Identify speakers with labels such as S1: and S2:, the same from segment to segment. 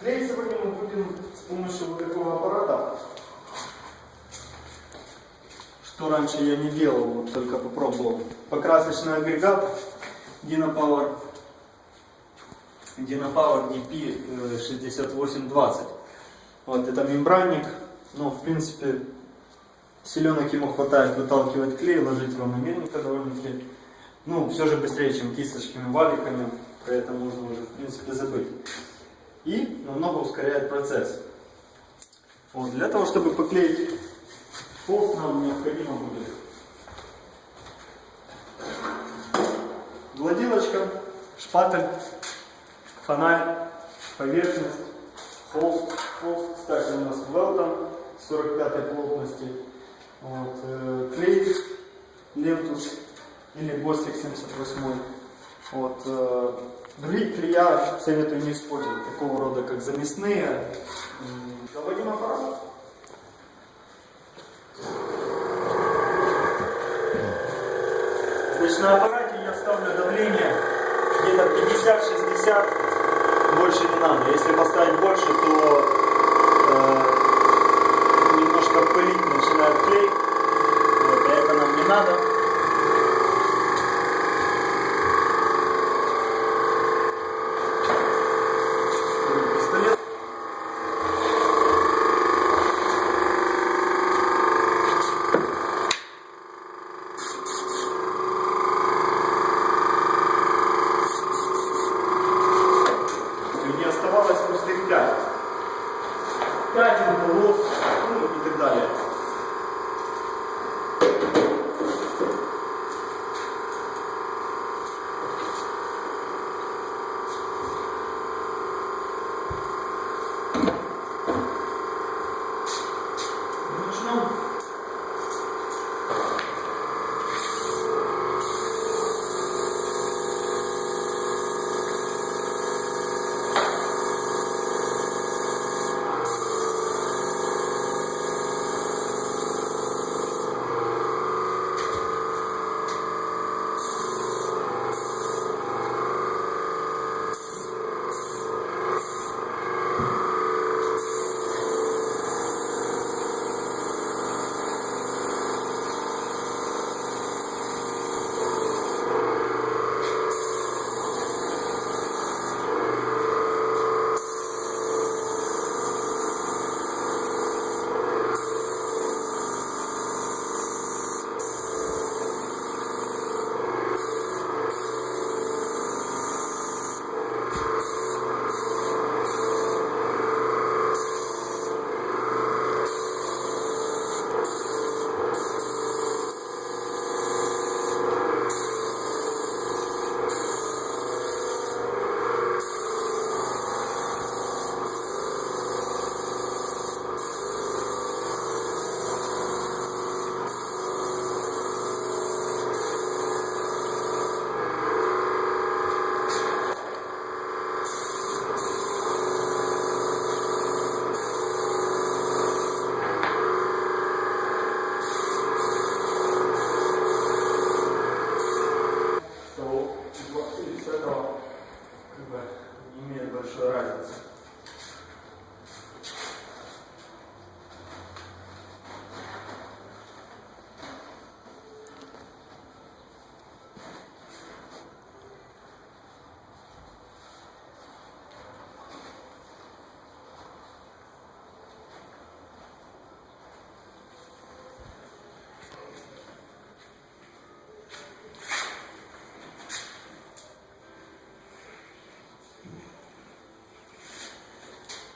S1: Клей сегодня мы будем с помощью вот такого аппарата, что раньше я не делал, вот только попробовал. Покрасочный агрегат Dynapower, Dynapower DP 6820. Вот это мембранник, но в принципе селенок ему хватает выталкивать клей, ложить равномерненько довольно-таки. Ну, все же быстрее, чем кисточками, валиками, про это можно уже в принципе забыть и намного ускоряет процесс. Вот, для того, чтобы поклеить холст, нам необходимо будет гладилочка, шпатель, фонарь, поверхность, холст. Холст, кстати, у нас Велтон 45 плотности. Вот, э, клей, лентус или Бостик 78. Вот, э, Другие клея советую не использовать, такого рода, как замесные. Заводим аппарат. Значит, на аппарате я ставлю давление где-то 50-60, больше не надо. Если поставить больше, то э, немножко пылить начинает клей. Вот, а это нам не надо.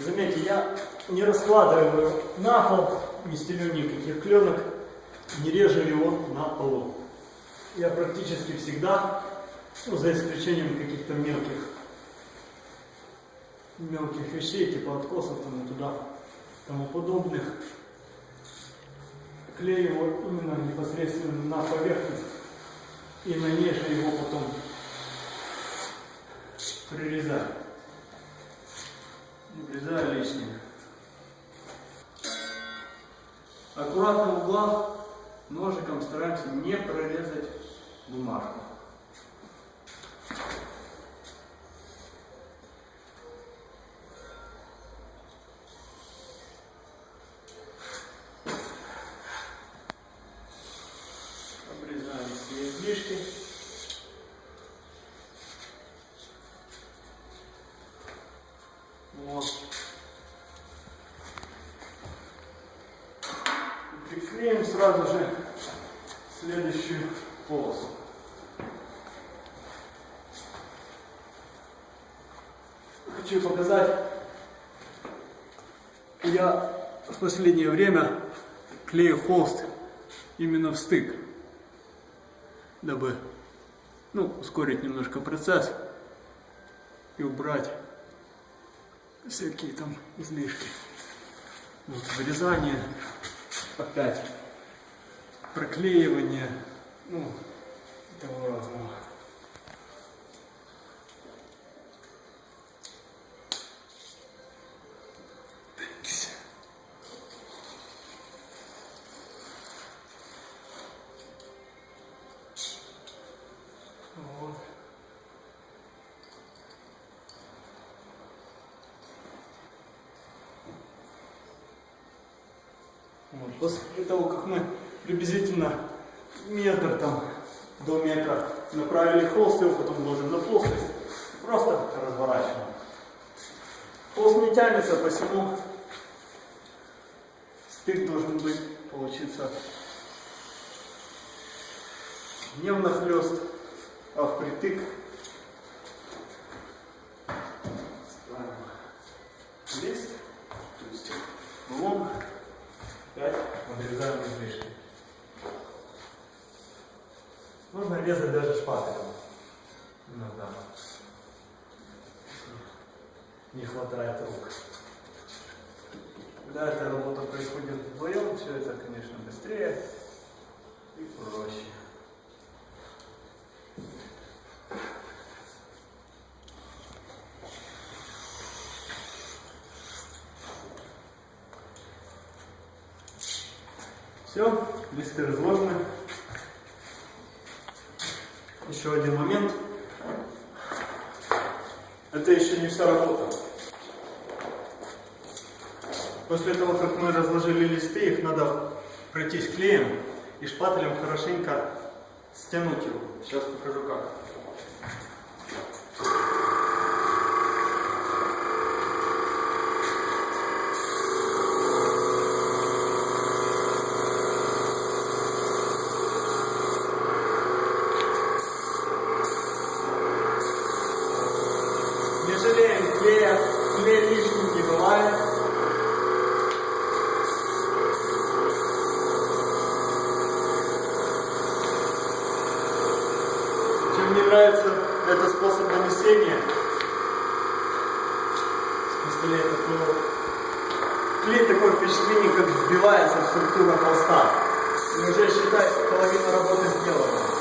S1: Заметьте, я не раскладываю на пол, не стелю никаких кленок, не режу его на полу. Я практически всегда, ну, за исключением каких-то мелких, мелких вещей, типа откосов там и туда, тому подобных, клею его именно непосредственно на поверхность и на ней же его потом прирезаю. Обрезаю лишнее. Аккуратно в углах ножиком стараемся не прорезать бумажку. Обрезаем все излишки. Хочу показать, я в последнее время клею холст именно в стык, дабы ну, ускорить немножко процесс и убрать всякие там излишки. Вот, вырезание, опять проклеивание, ну, того разного. Вот. После того, как мы приблизительно метр там до метра направили холст, его потом ложим на плоскость, просто разворачиваем. Холст не тянется, посему стык должен быть, получиться не внахлёст, а впритык. Ставим лист, то есть лом, опять подрезаем излишки. Можно резать даже шпателем. Иногда. Не хватает рук. Когда эта работа происходит вдвоем, все это, конечно, быстрее и проще. Все, листы разложены. Еще один момент. Это еще не вся работа. После того, как мы разложили листы, их надо пройтись клеем и шпателем хорошенько стянуть его. Сейчас покажу как. Не жалеем клея, клей лишним не бывает. Чем мне нравится этот способ нанесения с пистолета, то клей такое впечатление, как вбивается в структуру холста. И уже считай, половина работы сделана.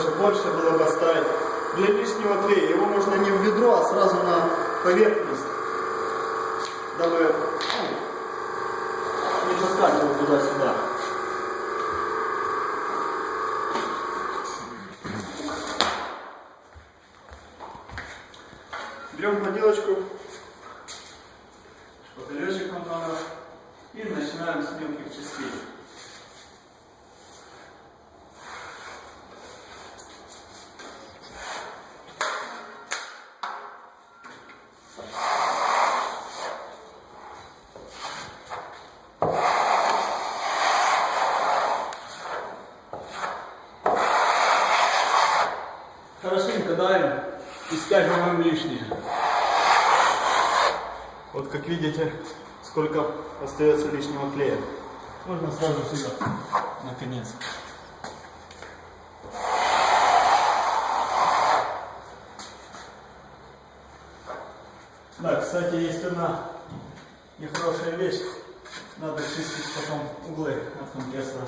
S1: Даже больше было бы оставить. Для лишнего клея его можно не в ведро, а сразу на поверхность, дабы ну, не таскать его туда-сюда. Берем поделочку, нам надо, и начинаем с мелких частей. скажем вам лишнее. Вот как видите, сколько остается лишнего клея. Можно сразу сюда, наконец. Да, кстати, есть одна нехорошая вещь. Надо чистить потом углы от компрессора.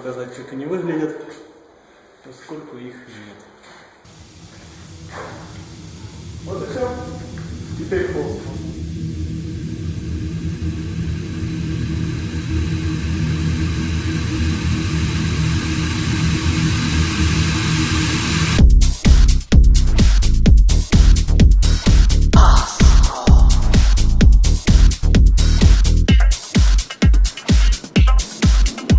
S1: показать, как они выглядят, поскольку их нет. Вот и все. Теперь холст.